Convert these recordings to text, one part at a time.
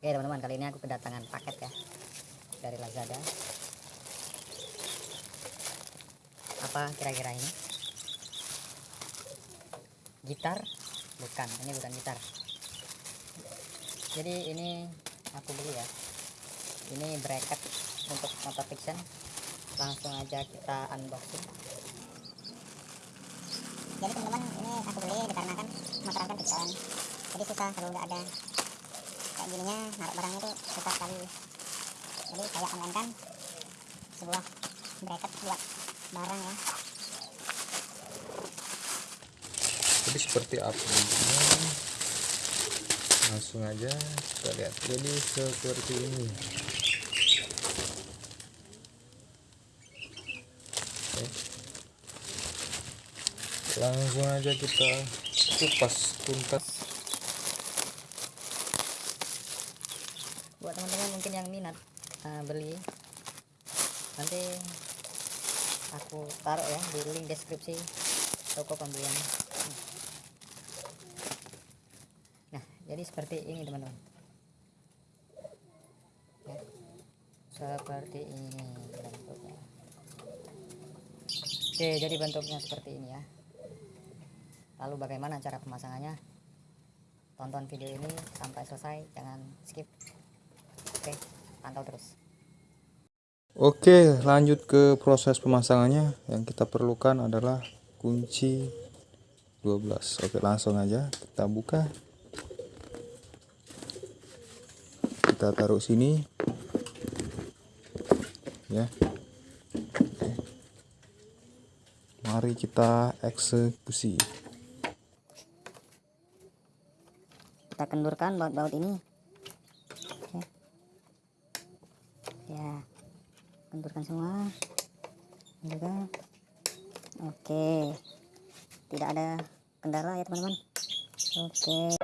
Oke teman-teman kali ini aku kedatangan paket ya dari Lazada. Apa kira-kira ini? Gitar? Bukan, ini bukan gitar. Jadi ini aku beli ya. Ini bracket untuk motor fiction. Langsung aja kita unboxing. jadi teman-teman ini aku beli dikarenakan motor kan fiction jadi susah kalau nggak ada kayak gininya naruh barangnya tuh susah sekali. Jadi saya online kan sebuah bracket buat barang ya. Jadi seperti apa langsung aja kita lihat. Jadi seperti ini. Oke. langsung aja kita kupas tuntas Buat teman-teman mungkin yang minat uh, beli nanti aku taruh ya di link deskripsi toko pembelian. Nah, jadi seperti ini teman-teman. Ya. Seperti ini bentuknya. Oke, jadi bentuknya seperti ini ya. Lalu bagaimana cara pemasangannya? Tonton video ini sampai selesai, jangan skip. Oke, pantau terus. Oke lanjut ke proses pemasangannya. Yang kita perlukan adalah kunci 12 Oke langsung aja kita buka. Kita taruh sini. Ya. Oke. mari kita eksekusi. Kita kendurkan baut-baut ini Oke. Ya kendurkan semua. Juga. Oke. Tidak ada kendala ya teman-teman. Oke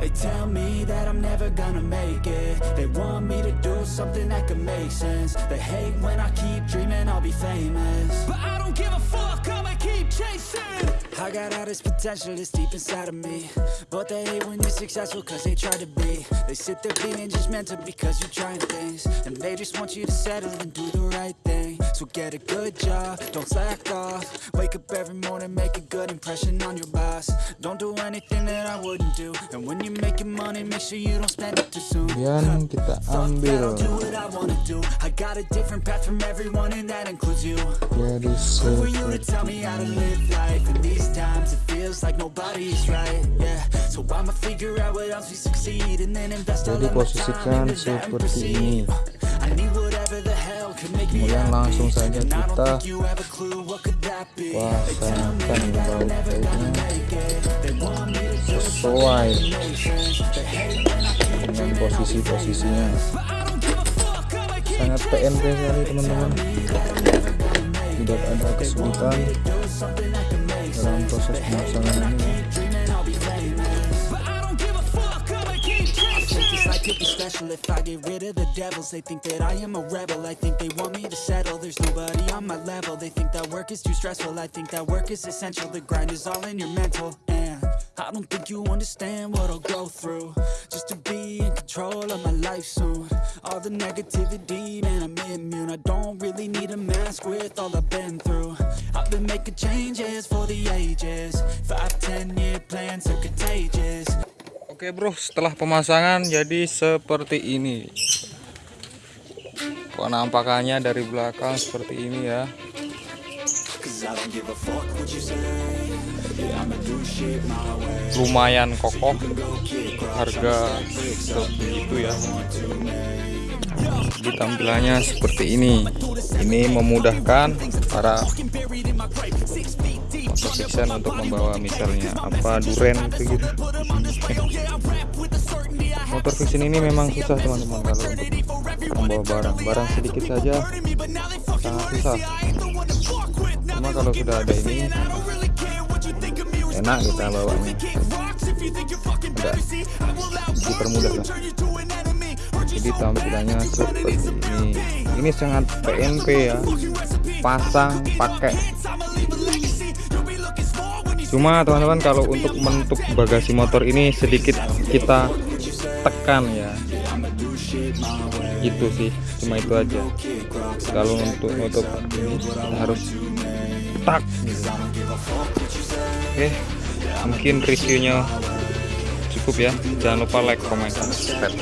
They tell me that I'm never gonna make it. They want me to do something that could make sense. They hate when I keep dreaming I'll be famous. But I don't give a fuck, I'ma keep chasing. I got all this potential that's deep inside of me. But they hate when you're successful cause they try to be. They sit there being judgmental because you're trying things. And they just want you to settle and do the right thing So get a good job, don't slack off. Wake up every morning, make a good impression on your boss. Don't do anything that I wouldn't do. And when you're making money, make sure you don't spend it too soon. Kemudian kita that, I'll ambil do what I wanna do. I got a different path from everyone and that includes you. Jadi Who are you to tell me how to live life? In these times? It feels like nobody's right, yeah. So I'ma figure out what else we succeed And then invest all of my time into that and proceed. I need whatever Kemudian langsung saja kita pasangkan bautnya sesuai dengan posisi-posisinya. Sangat PNP sekali teman-teman. Tidak ada kesulitan dalam proses pemasangan ini special if I get rid of the devils. They think that I am a rebel. I think they want me to settle. There's nobody on my level. They think that work is too stressful. I think that work is essential. The grind is all in your mental. And I don't think you understand what I'll go through just to be in control of my life soon. All the negativity, man, I'm immune. I don't really need a mask with all I've been through. I've been making changes for the ages. Oke bro. Setelah pemasangan jadi seperti ini. Penampakannya dari belakang seperti ini ya. Lumayan kokoh. Harga segitu ya. Di tampilannya seperti ini. Ini memudahkan para fiction untuk membawa misalnya apa duren gitu. Motor fiction ini memang susah teman-teman kalau untuk membawa barang. Barang sedikit saja sangat susah. Cuma kalau sudah ada ini enak kita bawanya. Ada dipermudah lah. Jadi tampilannya seperti ini. Ini sangat PNP ya. Pasang pakai cuma teman-teman kalau untuk menutup bagasi motor ini sedikit kita tekan ya. Itu sih cuma itu aja. Kalau untuk nutup ini harus tak gitu. oke mungkin reviewnya cukup ya. Jangan lupa like comment subscribe